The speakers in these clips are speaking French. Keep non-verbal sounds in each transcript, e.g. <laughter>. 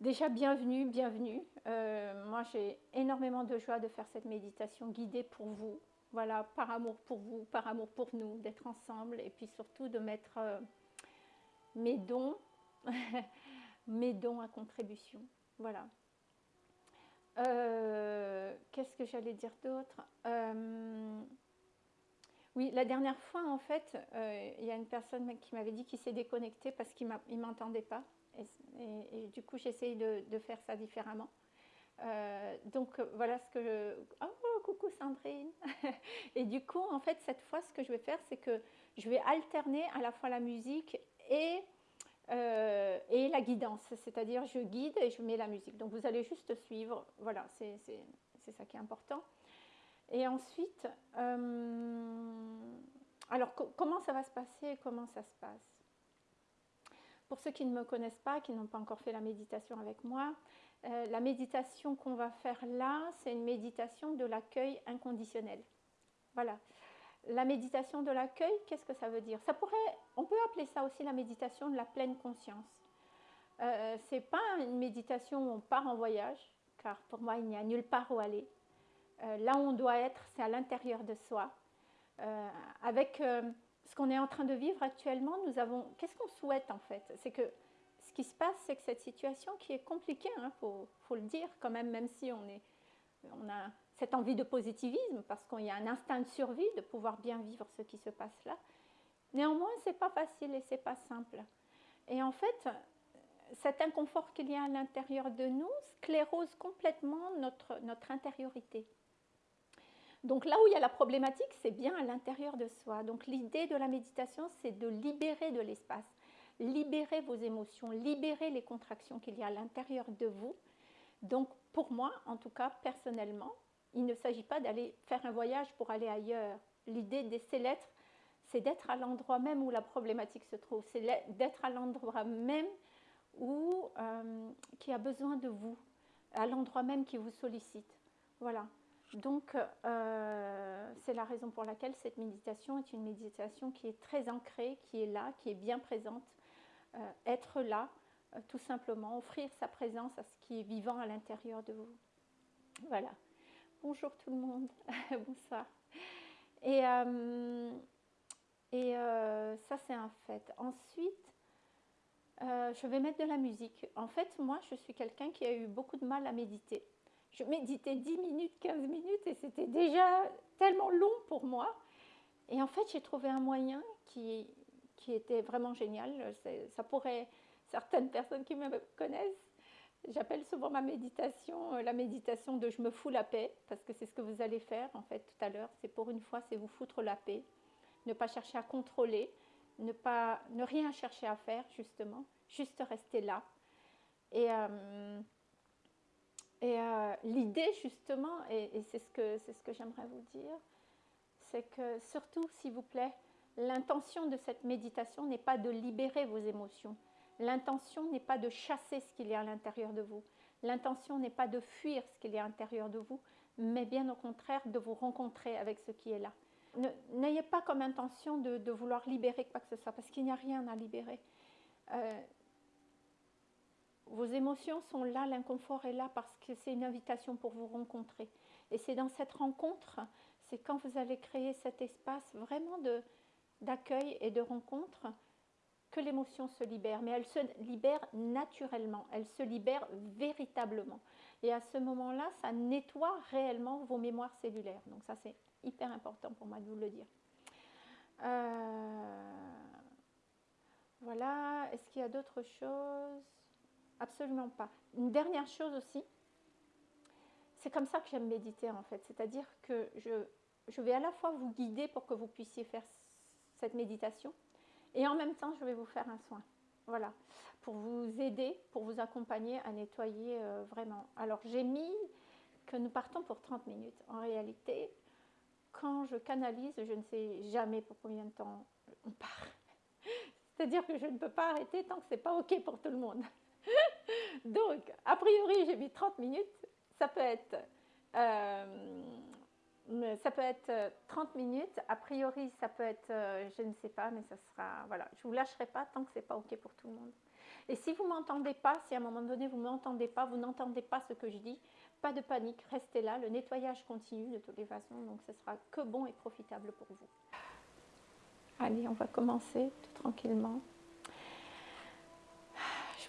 Déjà, bienvenue, bienvenue. Euh, moi, j'ai énormément de joie de faire cette méditation guidée pour vous. Voilà, par amour pour vous, par amour pour nous, d'être ensemble et puis surtout de mettre euh, mes dons, <laughs> mes dons à contribution. Voilà. Euh, qu'est-ce que j'allais dire d'autre? Oui, la dernière fois, en fait, il y a une personne qui m'avait dit qu'il s'est déconnecté parce qu'il ne m'entendait pas. Et, du coup, j'essaye de, faire ça différemment. Euh, donc voilà ce que je... Oh, coucou Sandrine <laughs> Et du coup, en fait, cette fois, ce que je vais faire, c'est que je vais alterner à la fois la musique et, euh, et la guidance. C'est-à-dire, je guide et je mets la musique. Donc vous allez juste suivre. Voilà, c'est ça qui est important. Et ensuite, euh, alors comment ça va se passer Comment ça se passe? Pour ceux qui ne me connaissent pas, qui n'ont pas encore fait la méditation avec moi, euh, la méditation qu'on va faire là, c'est une méditation de l'accueil inconditionnel. Voilà. La méditation de l'accueil, qu'est-ce que ça veut dire? Ça pourrait, On peut appeler ça aussi la méditation de la pleine conscience. Euh, ce n'est pas une méditation où on part en voyage, car pour moi, il n'y a nulle part où aller. Euh, là où on doit être, c'est à l'intérieur de soi, euh, avec ce qu'on est en train de vivre actuellement, nous avons. Qu'est-ce qu'on souhaite en fait? C'est que ce qui se passe, c'est que cette situation qui est compliquée, il hein, faut, le dire quand même, même si on, a cette envie de positivisme, parce qu'il y a un instinct de survie de pouvoir bien vivre ce qui se passe là. Néanmoins, c'est pas facile et c'est pas simple. Et en fait, cet inconfort qu'il y a à l'intérieur de nous sclérose complètement notre, notre intériorité. Donc là où il y a la problématique, c'est bien à l'intérieur de soi. Donc l'idée de la méditation, c'est de libérer de l'espace, libérer vos émotions, libérer les contractions qu'il y a à l'intérieur de vous. Donc pour moi, en tout cas personnellement, il ne s'agit pas d'aller faire un voyage pour aller ailleurs. L'idée de ces lettres, c'est d'être à l'endroit même où la problématique se trouve, c'est d'être à l'endroit même où, euh, qui a besoin de vous, à l'endroit même qui vous sollicite. Voilà. Donc, euh, c'est la raison pour laquelle cette méditation est une méditation qui est très ancrée, qui est là, qui est bien présente. Euh, être là, euh, tout simplement, offrir sa présence à ce qui est vivant à l'intérieur de vous. Voilà. Bonjour tout le monde. <laughs> Bonsoir. Et, et ça, c'est un fait. Ensuite, je vais mettre de la musique. En fait, moi, je suis quelqu'un qui a eu beaucoup de mal à méditer je méditais 10 minutes, 15 minutes et c'était déjà tellement long pour moi. Et en fait, j'ai trouvé un moyen qui, qui était vraiment génial. Ça pourrait, certaines personnes qui me connaissent, j'appelle souvent ma méditation euh, la méditation de je me fous la paix, parce que c'est ce que vous allez faire en fait tout à l'heure. C'est pour une fois, c'est vous foutre la paix. Ne pas chercher à contrôler, ne, pas, ne rien chercher à faire justement, juste rester là. Et. Euh, et euh, l'idée, justement, et, c'est ce que, ce que j'aimerais vous dire, c'est que surtout, s'il vous plaît, l'intention de cette méditation n'est pas de libérer vos émotions. L'intention n'est pas de chasser ce qu'il y a à l'intérieur de vous. L'intention n'est pas de fuir ce qu'il y a à l'intérieur de vous, mais bien au contraire de vous rencontrer avec ce qui est là. N'ayez pas comme intention de, vouloir libérer quoi que ce soit, parce qu'il n'y a rien à libérer. Euh, vos émotions sont là, l'inconfort est là parce que c'est une invitation pour vous rencontrer. Et c'est dans cette rencontre, c'est quand vous allez créer cet espace vraiment d'accueil et de rencontre que l'émotion se libère. Mais elle se libère naturellement, elle se libère véritablement. Et à ce moment-là, ça nettoie réellement vos mémoires cellulaires. Donc ça, c'est hyper important pour moi de vous le dire. Euh, voilà, est-ce qu'il y a d'autres choses? Absolument pas. Une dernière chose aussi, c'est comme ça que j'aime méditer en fait. C'est-à-dire que je, je vais à la fois vous guider pour que vous puissiez faire cette méditation et en même temps je vais vous faire un soin. Voilà, pour vous aider, pour vous accompagner à nettoyer euh, vraiment. Alors j'ai mis que nous partons pour 30 minutes. En réalité, quand je canalise, je ne sais jamais pour combien de temps on part. <laughs> C'est-à-dire que je ne peux pas arrêter tant que ce n'est pas OK pour tout le monde. <laughs> Donc, a priori, j'ai mis 30 minutes. Ça peut être, euh, ça peut être 30 minutes. A priori, ça peut être, euh, je ne sais pas, mais ça sera, voilà. Je ne vous lâcherai pas tant que ce n'est pas OK pour tout le monde. Et si vous ne m'entendez pas, si à un moment donné vous ne m'entendez pas, vous n'entendez pas ce que je dis, pas de panique, restez là, le nettoyage continue de toutes les façons, donc ce sera que bon et profitable pour vous. Allez, on va commencer tout tranquillement.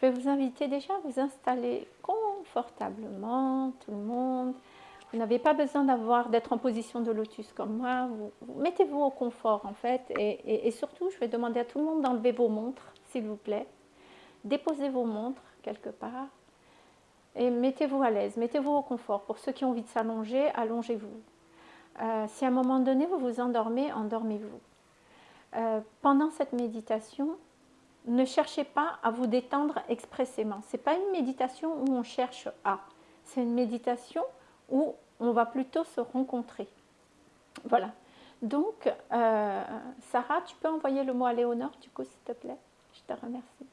Je vais vous inviter déjà à vous installer confortablement, tout le monde. Vous n'avez pas besoin d'être en position de lotus comme moi. Mettez-vous au confort en fait. Et, surtout, je vais demander à tout le monde d'enlever vos montres, s'il vous plaît. Déposez vos montres quelque part. Et mettez-vous à l'aise, mettez-vous au confort. Pour ceux qui ont envie de s'allonger, allongez-vous. Euh, si à un moment donné vous vous endormez, endormez-vous. Euh, pendant cette méditation, ne cherchez pas à vous détendre expressément. Ce n'est pas une méditation où on cherche à. C'est une méditation où on va plutôt se rencontrer. Voilà. Donc, euh, Sarah, tu peux envoyer le mot à Léonore, du coup, s'il te plaît? Je te remercie.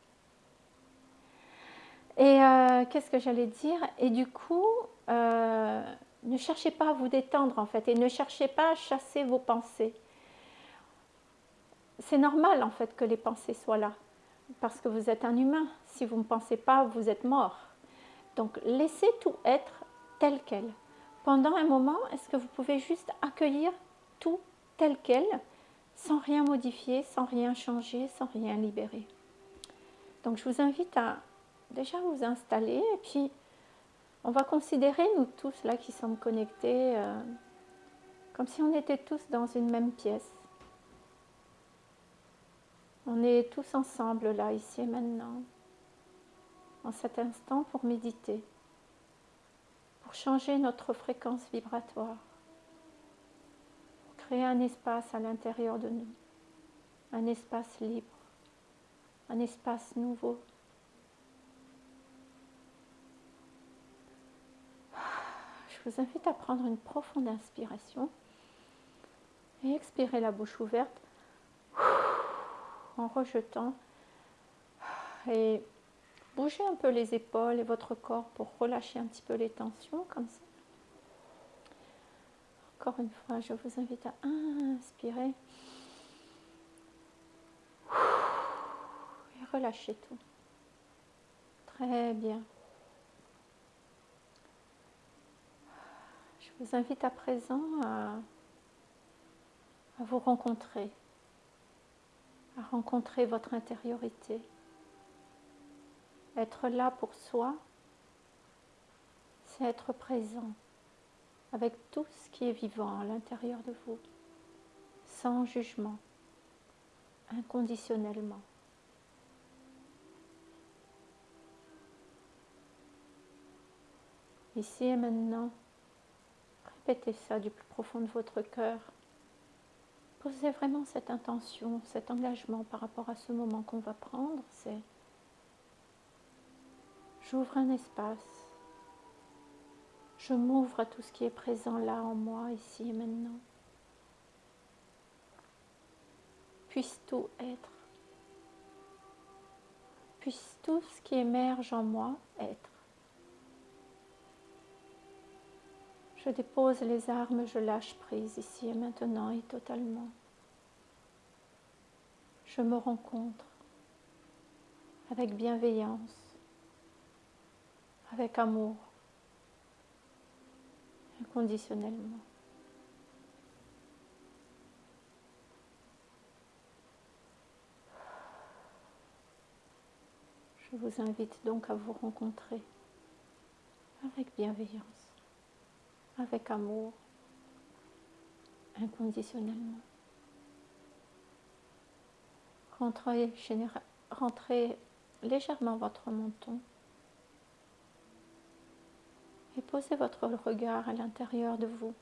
Et euh, qu'est-ce que j'allais dire? Et du coup, euh, ne cherchez pas à vous détendre, en fait, et ne cherchez pas à chasser vos pensées. C'est normal, en fait, que les pensées soient là, parce que vous êtes un humain. Si vous ne pensez pas, vous êtes mort. Donc, laissez tout être tel quel pendant un moment, est-ce que vous pouvez juste accueillir tout tel quel, sans rien modifier, sans rien changer, sans rien libérer? Donc je vous invite à déjà vous installer et puis on va considérer nous tous là qui sommes connectés euh, comme si on était tous dans une même pièce. On est tous ensemble là, ici et maintenant, en cet instant pour méditer. Pour changer notre fréquence vibratoire, pour créer un espace à l'intérieur de nous, un espace libre, un espace nouveau. Je vous invite à prendre une profonde inspiration et expirer la bouche ouverte en rejetant et Bougez un peu les épaules et votre corps pour relâcher un petit peu les tensions, comme ça. Encore une fois, je vous invite à inspirer. Et relâchez tout. Très bien. Je vous invite à présent à vous rencontrer, à rencontrer votre intériorité. Être là pour soi, c'est être présent avec tout ce qui est vivant à l'intérieur de vous, sans jugement, inconditionnellement. Ici et maintenant, répétez ça du plus profond de votre cœur. Vraiment cette intention, cet engagement par rapport à ce moment qu'on va prendre. C'est J'ouvre un espace. Je m'ouvre à tout ce qui est présent là en moi, ici et maintenant. Puisse tout être. Puisse tout ce qui émerge en moi être. Je dépose les armes, je lâche prise ici et maintenant et totalement. Je me rencontre avec bienveillance avec amour, inconditionnellement. Je vous invite donc à vous rencontrer avec bienveillance, avec amour, inconditionnellement. Rentrez, légèrement votre menton et posez votre regard à l'intérieur de vous.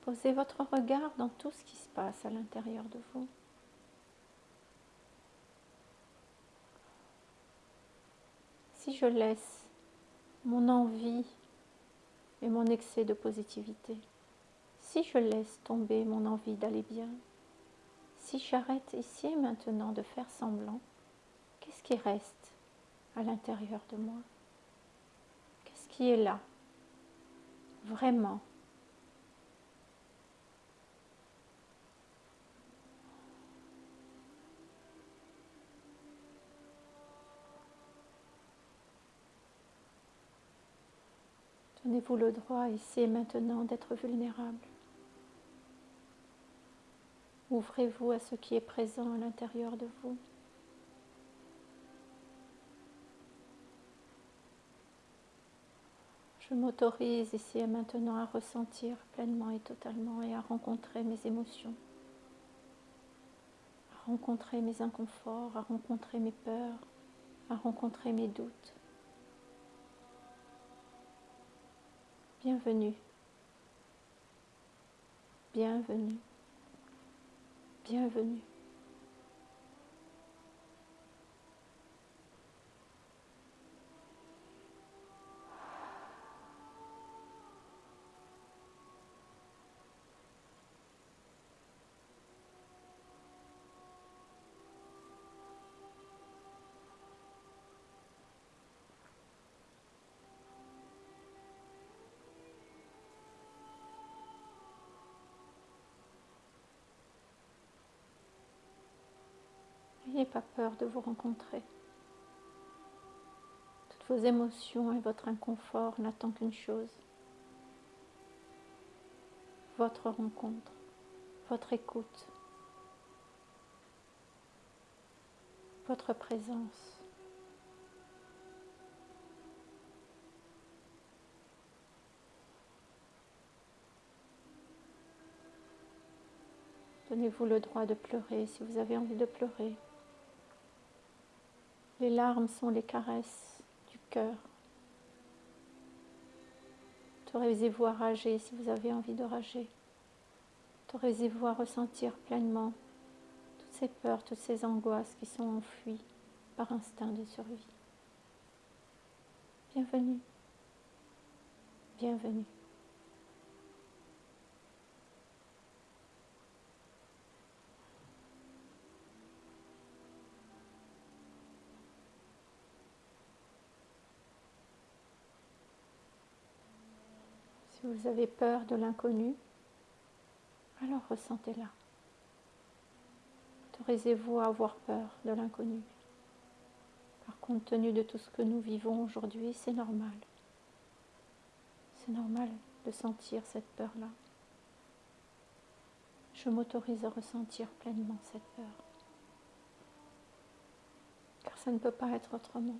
Posez votre regard dans tout ce qui se passe à l'intérieur de vous. Si je laisse mon envie et mon excès de positivité, si je laisse tomber mon envie d'aller bien, si j'arrête ici et maintenant de faire semblant, qu'est-ce qui reste à l'intérieur de moi? Qu'est-ce qui est là Vraiment? Donnez-vous le droit ici et maintenant d'être vulnérable. Ouvrez-vous à ce qui est présent à l'intérieur de vous. Je m'autorise ici et maintenant à ressentir pleinement et totalement et à rencontrer mes émotions, à rencontrer mes inconforts, à rencontrer mes peurs, à rencontrer mes doutes. Bienvenue. Bienvenue. Bienvenue. Pas peur de vous rencontrer. Toutes vos émotions et votre inconfort n'attendent qu'une chose. Votre rencontre, votre écoute, votre présence. Donnez-vous le droit de pleurer si vous avez envie de pleurer. Les larmes sont les caresses du cœur. Autorisez-vous à rager si vous avez envie de rager. Autorisez-vous à ressentir pleinement toutes ces peurs, toutes ces angoisses qui sont enfuies par instinct de survie. Bienvenue. Bienvenue. Si vous avez peur de l'inconnu, alors ressentez-la. Autorisez-vous à avoir peur de l'inconnu. Par compte tenu de tout ce que nous vivons aujourd'hui, c'est normal. C'est normal de sentir cette peur-là. Je m'autorise à ressentir pleinement cette peur. Car ça ne peut pas être autrement.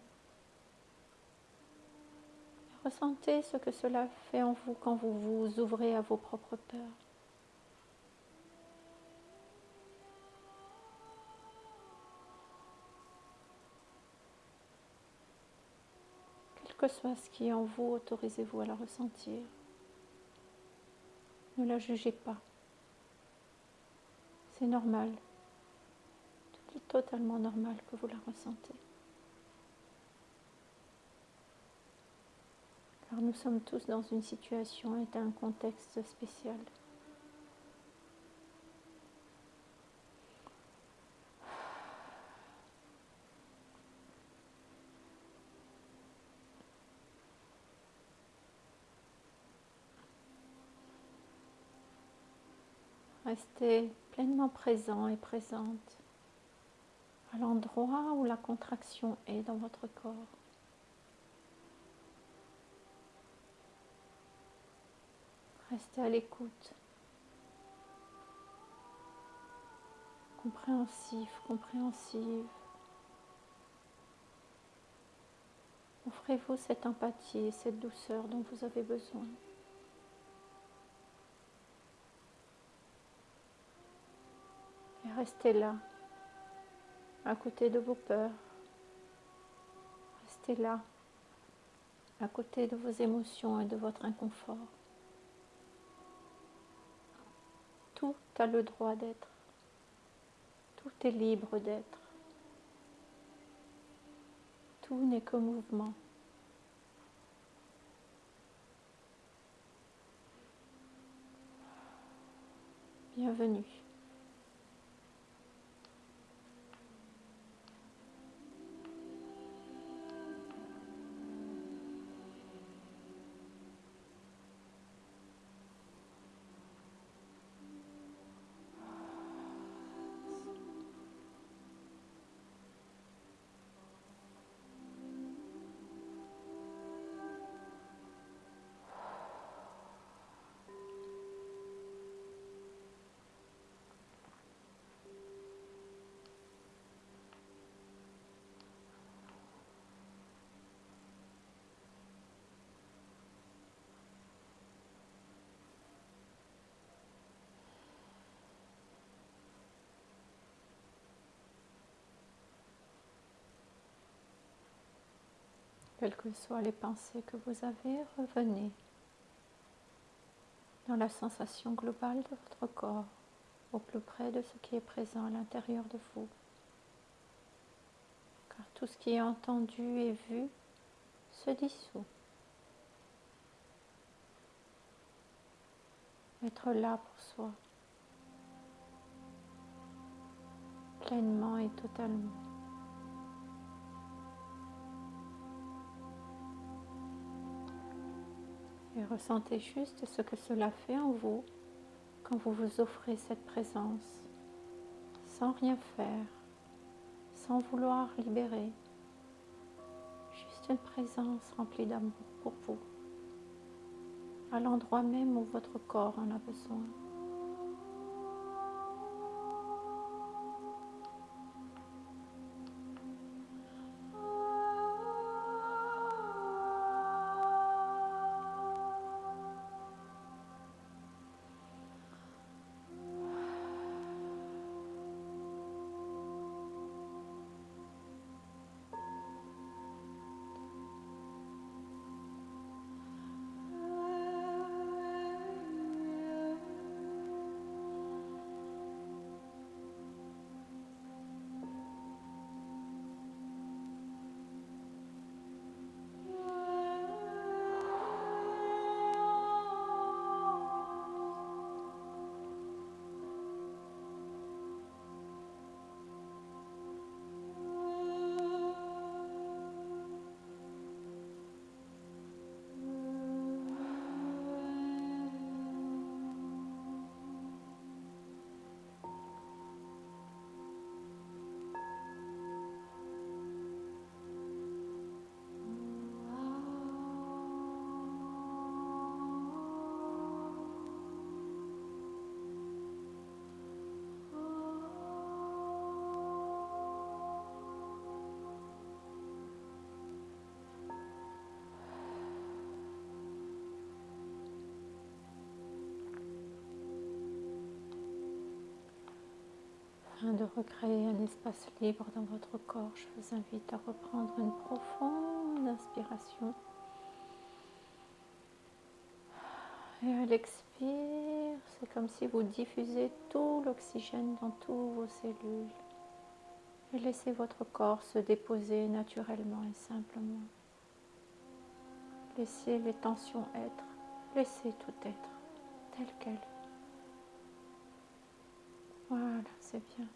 Ressentez ce que cela fait en vous quand vous vous ouvrez à vos propres peurs. Quel que soit ce qui est en vous, autorisez-vous à la ressentir. Ne la jugez pas. C'est normal. Totalement normal que vous la ressentez. Car nous sommes tous dans une situation et un contexte spécial. Restez pleinement présent et présente à l'endroit où la contraction est dans votre corps. Restez à l'écoute. Compréhensif, compréhensive. Offrez-vous cette empathie et cette douceur dont vous avez besoin. Et restez là, à côté de vos peurs. Restez là, à côté de vos émotions et de votre inconfort. Tout a le droit d'être. Tout est libre d'être. Tout n'est que mouvement. Bienvenue. Quelles que soient les pensées que vous avez, revenez dans la sensation globale de votre corps, au plus près de ce qui est présent à l'intérieur de vous. Car tout ce qui est entendu et vu se dissout. Être là pour soi, pleinement et totalement. Et ressentez juste ce que cela fait en vous quand vous vous offrez cette présence, sans rien faire, sans vouloir libérer, juste une présence remplie d'amour pour vous, à l'endroit même où votre corps en a besoin. Afin de recréer un espace libre dans votre corps, je vous invite à reprendre une profonde inspiration. Et à l'expire, c'est comme si vous diffusez tout l'oxygène dans toutes vos cellules. Et laissez votre corps se déposer naturellement et simplement. Laissez les tensions être. Laissez tout être tel quel. Voilà, c'est bien.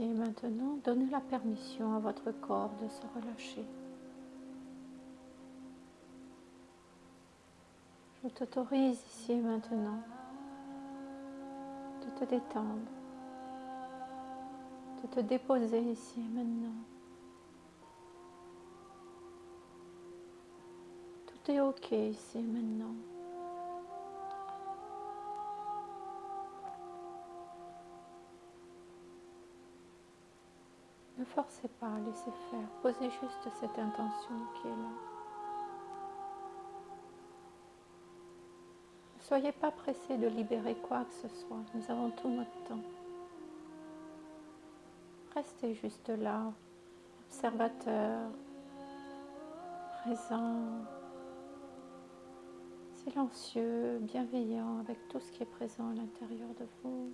Et maintenant, donnez la permission à votre corps de se relâcher. Je t'autorise ici et maintenant de te détendre, de te déposer ici et maintenant. Tout est ok ici et maintenant. Forcez pas, laissez faire. Posez juste cette intention qui est là. Ne soyez pas pressé de libérer quoi que ce soit. Nous avons tout notre temps. Restez juste là, observateur, présent, silencieux, bienveillant avec tout ce qui est présent à l'intérieur de vous.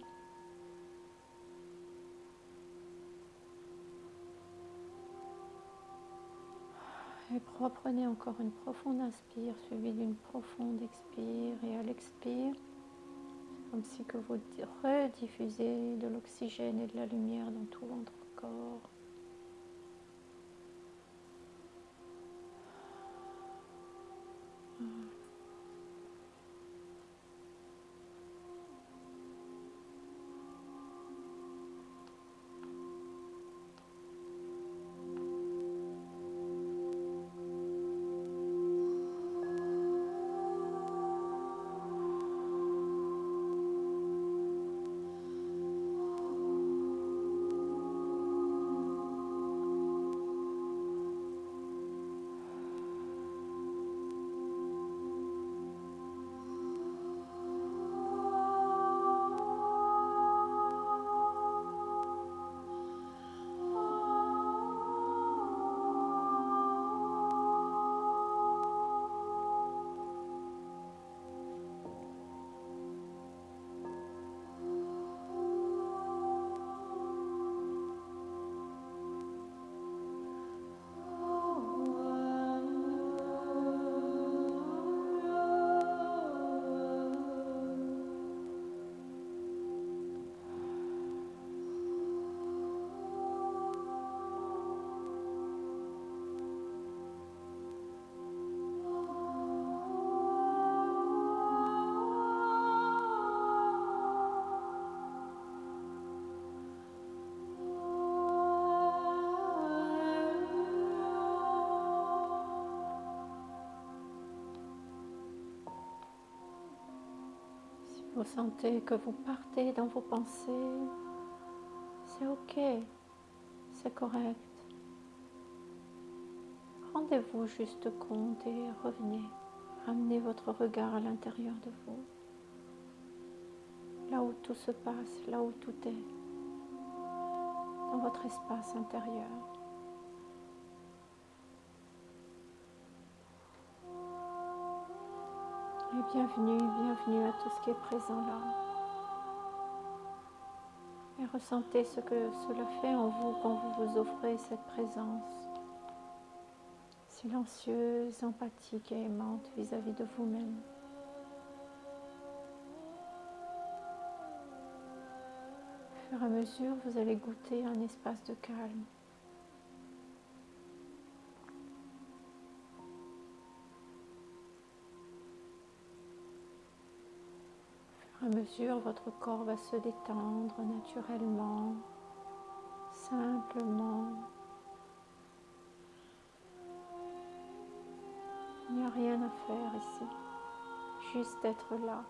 Et reprenez encore une profonde inspire suivie d'une profonde expire et à l'expire, comme si vous rediffusez de l'oxygène et de la lumière dans tout votre corps. Vous sentez que vous partez dans vos pensées. C'est ok, c'est correct. Rendez-vous juste compte et revenez. Ramenez votre regard à l'intérieur de vous. Là où tout se passe, là où tout est. Dans votre espace intérieur. Et bienvenue, bienvenue à tout ce qui est présent là. Et ressentez ce que cela fait en vous quand vous vous offrez cette présence silencieuse, empathique et aimante vis-à-vis de vous-même. Au fur et à mesure, vous allez goûter un espace de calme. À mesure, votre corps va se détendre naturellement, simplement. Il n'y a rien à faire ici, juste être là.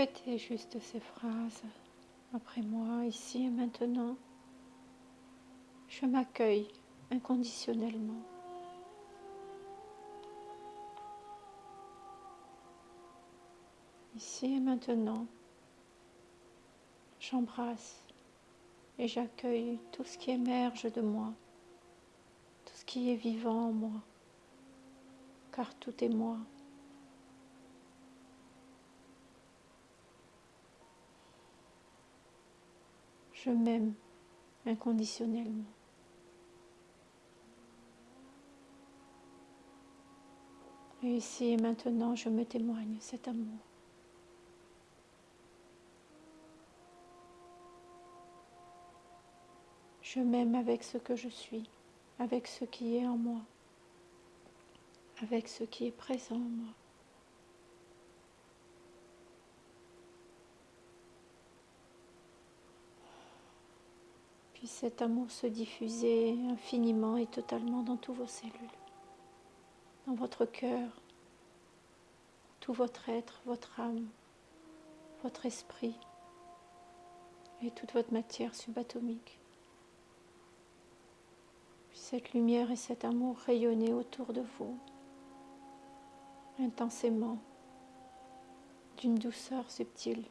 Répétez juste ces phrases après moi, ici et maintenant. Je m'accueille inconditionnellement. Ici et maintenant, j'embrasse et j'accueille tout ce qui émerge de moi, tout ce qui est vivant en moi, car tout est moi. Je m'aime inconditionnellement. Et ici et maintenant, je me témoigne cet amour. Je m'aime avec ce que je suis, avec ce qui est en moi, avec ce qui est présent en moi. Puis cet amour se diffuser infiniment et totalement dans tous vos cellules, dans votre cœur, tout votre être, votre âme, votre esprit et toute votre matière subatomique. Puis cette lumière et cet amour rayonner autour de vous intensément d'une douceur subtile.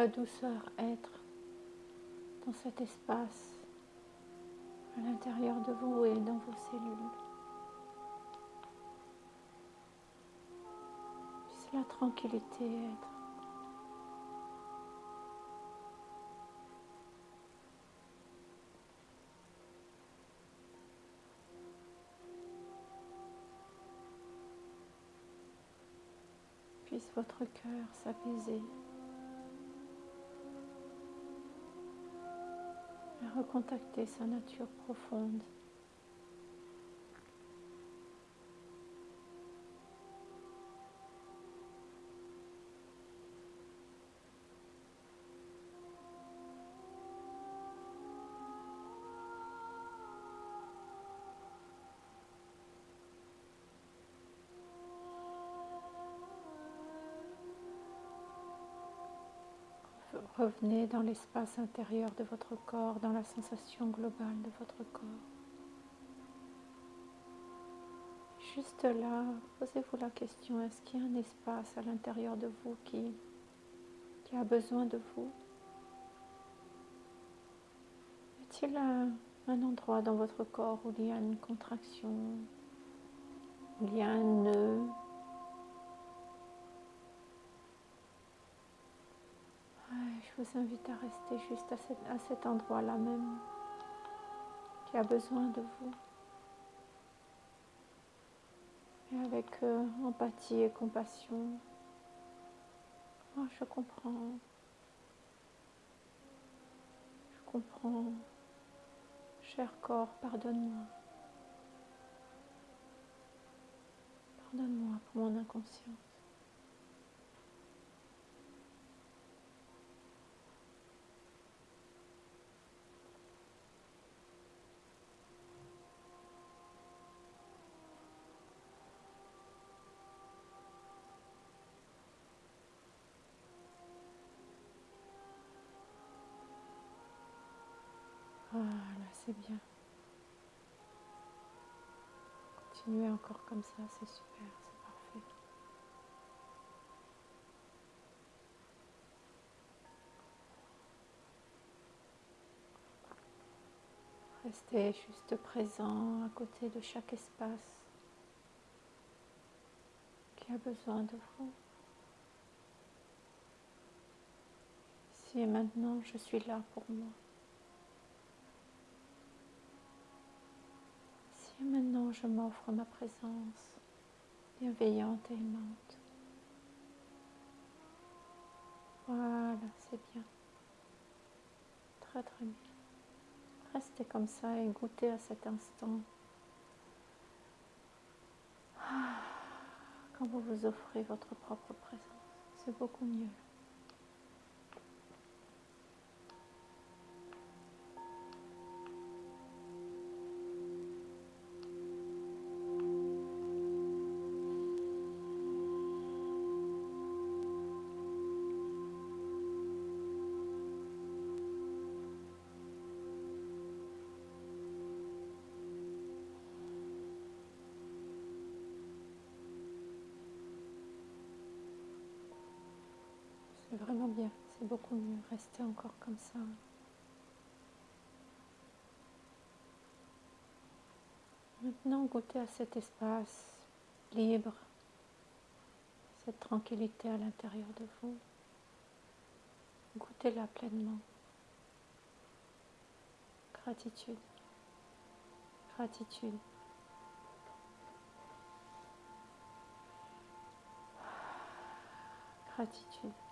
la douceur être dans cet espace à l'intérieur de vous et dans vos cellules. Puisse la tranquillité être. Puisse votre cœur s'apaiser. Recontacter sa nature profonde. Revenez dans l'espace intérieur de votre corps, dans la sensation globale de votre corps. Juste là, posez-vous la question, est-ce qu'il y a un espace à l'intérieur de vous qui, qui a besoin de vous? Y a-t-il un, un, endroit dans votre corps où il y a une contraction, où il y a un nœud je vous invite à rester juste à cet, endroit-là même qui a besoin de vous. Et avec euh, empathie et compassion, oh, je comprends. Je comprends. Cher corps, pardonne-moi. Pardonne-moi pour mon inconscience. Voilà, c'est bien. Continuez encore comme ça, c'est super, c'est parfait. Restez juste présent à côté de chaque espace qui a besoin de vous. Ici et maintenant, je suis là pour moi. Et maintenant, je m'offre ma présence bienveillante et aimante. Voilà, c'est bien. Très très bien. Restez comme ça et goûtez à cet instant. Quand vous vous offrez votre propre présence, c'est beaucoup mieux. Beaucoup mieux. Restez encore comme ça. Maintenant, goûtez à cet espace libre, cette tranquillité à l'intérieur de vous. Goûtez-la pleinement. Gratitude. Gratitude. Gratitude.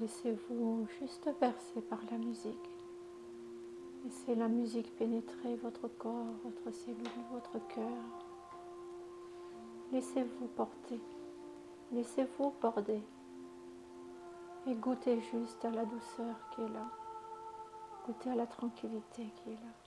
Laissez-vous juste bercer par la musique. Laissez la musique pénétrer votre corps, votre cellule, votre cœur. Laissez-vous porter. Laissez-vous border. Et goûtez juste à la douceur qui est là. Goûtez à la tranquillité qui est là.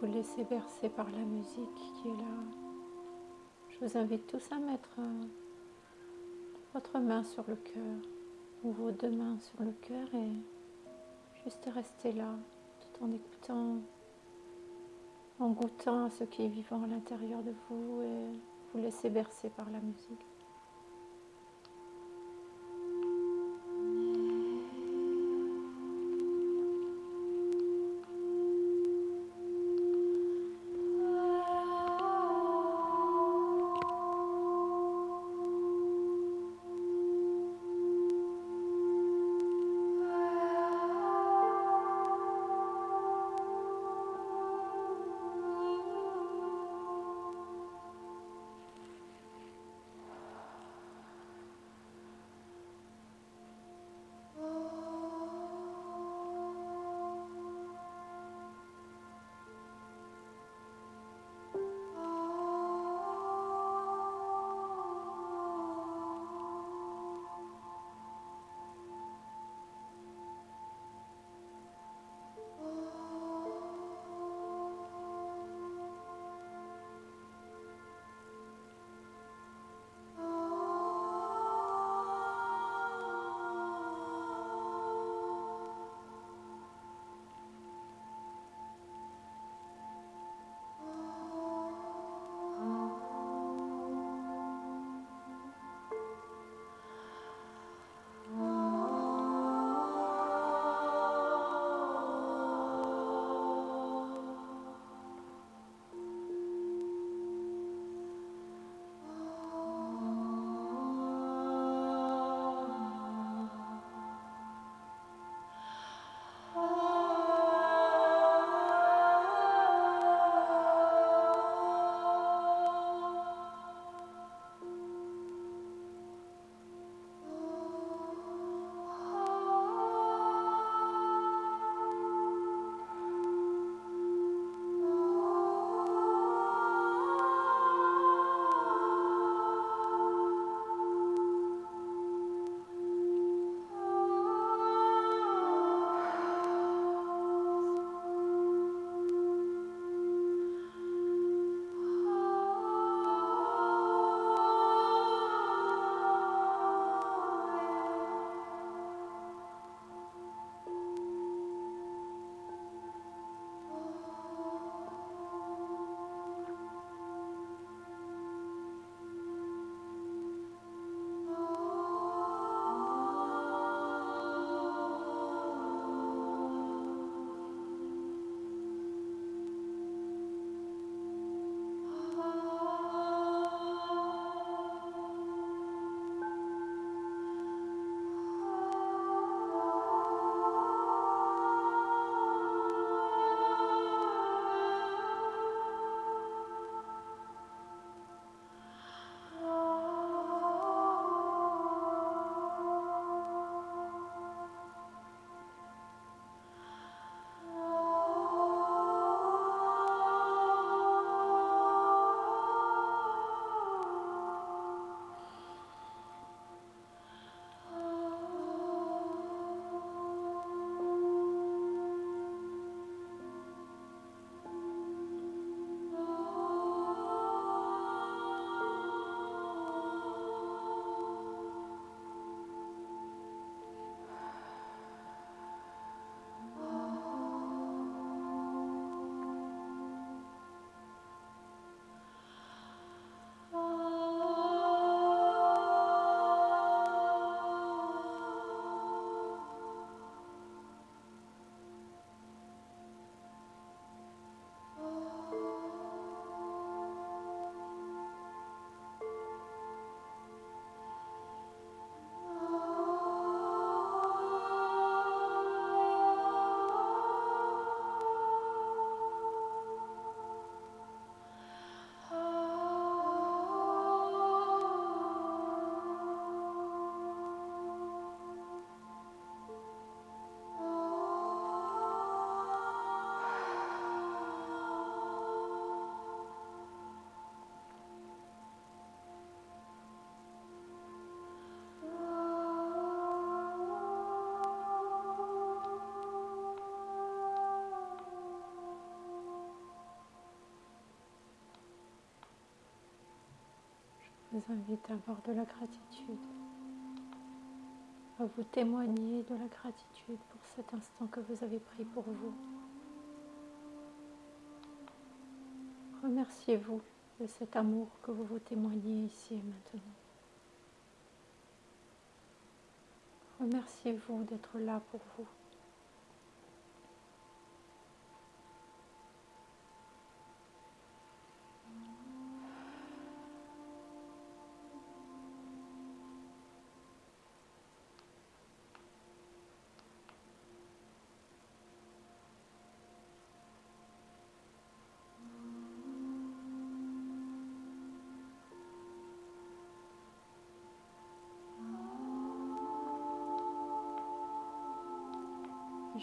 Vous laissez bercer par la musique qui est là. Je vous invite tous à mettre euh, votre main sur le cœur ou vos deux mains sur le cœur et juste rester là tout en écoutant, en goûtant ce qui est vivant à l'intérieur de vous et vous laisser bercer par la musique. Vous invite à avoir de la gratitude, à vous témoigner de la gratitude pour cet instant que vous avez pris pour vous. Remerciez-vous de cet amour que vous vous témoignez ici et maintenant. Remerciez-vous d'être là pour vous.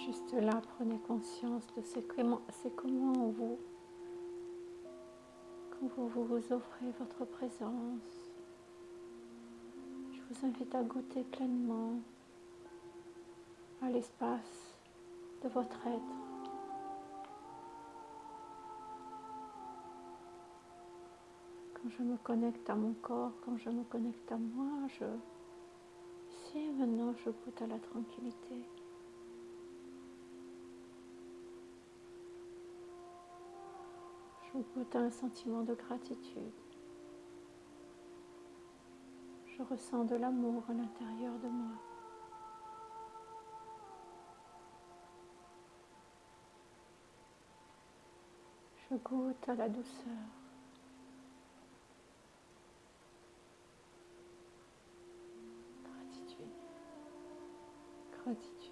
Juste là, prenez conscience de c'est comment, comment vous, quand vous, vous offrez votre présence. Je vous invite à goûter pleinement à l'espace de votre être. Quand je me connecte à mon corps, quand je me connecte à moi, je, ici et maintenant, je goûte à la tranquillité. Je goûte un sentiment de gratitude. Je ressens de l'amour à l'intérieur de moi. Je goûte à la douceur. Gratitude. Gratitude.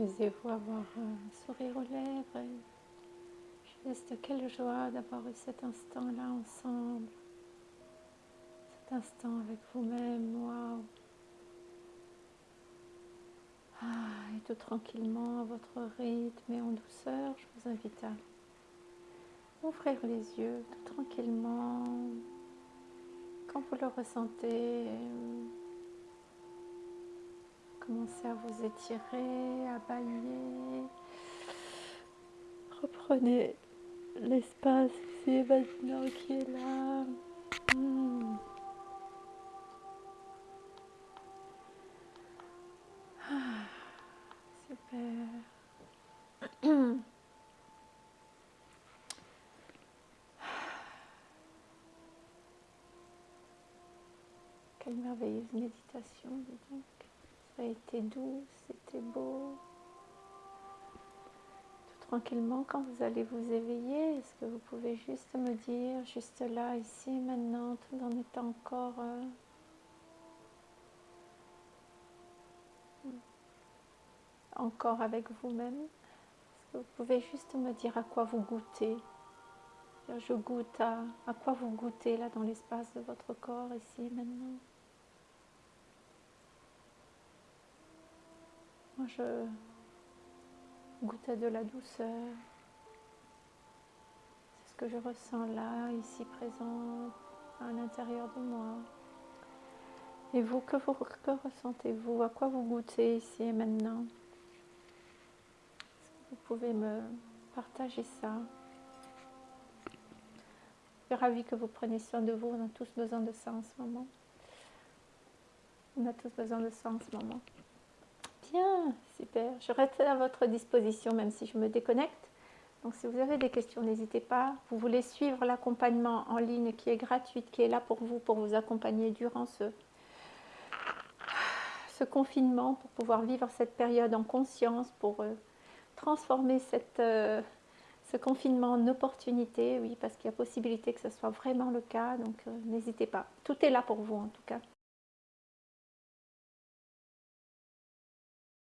Autorisez-vous avoir un sourire aux lèvres. Juste quelle joie d'avoir eu cet instant-là ensemble. Cet instant avec vous-même. Waouh! Ah, et tout tranquillement, à votre rythme et en douceur, je vous invite à ouvrir les yeux tout tranquillement. Quand vous le ressentez, Commencez à vous étirer, à bailler. Reprenez l'espace ici maintenant qui est là. Hmm. Ah, super. Quelle merveilleuse méditation, dis donc a été doux, c'était beau. Tout tranquillement, quand vous allez vous éveiller, est-ce que vous pouvez juste me dire, juste là, ici, maintenant, tout en étant encore... Euh, encore avec vous-même? Est-ce que vous pouvez juste me dire à quoi vous goûtez? Je goûte à, à quoi vous goûtez là dans l'espace de votre corps, ici, maintenant? Je goûte de la douceur. C'est ce que je ressens là, ici présent, à l'intérieur de moi. Et vous, que, vous, que ressentez-vous? À quoi vous goûtez ici et maintenant? Vous pouvez me partager ça? Je suis ravie que vous preniez soin de vous. On a tous besoin de ça en ce moment. On a tous besoin de ça en ce moment. Bien, super. Je reste à votre disposition, même si je me déconnecte. Donc si vous avez des questions, n'hésitez pas. Vous voulez suivre l'accompagnement en ligne qui est gratuit, qui est là pour vous, pour vous accompagner durant ce, ce confinement, pour pouvoir vivre cette période en conscience, pour euh, transformer cette, euh, ce confinement en opportunité, oui, parce qu'il y a possibilité que ce soit vraiment le cas, donc euh, n'hésitez pas. Tout est là pour vous en tout cas.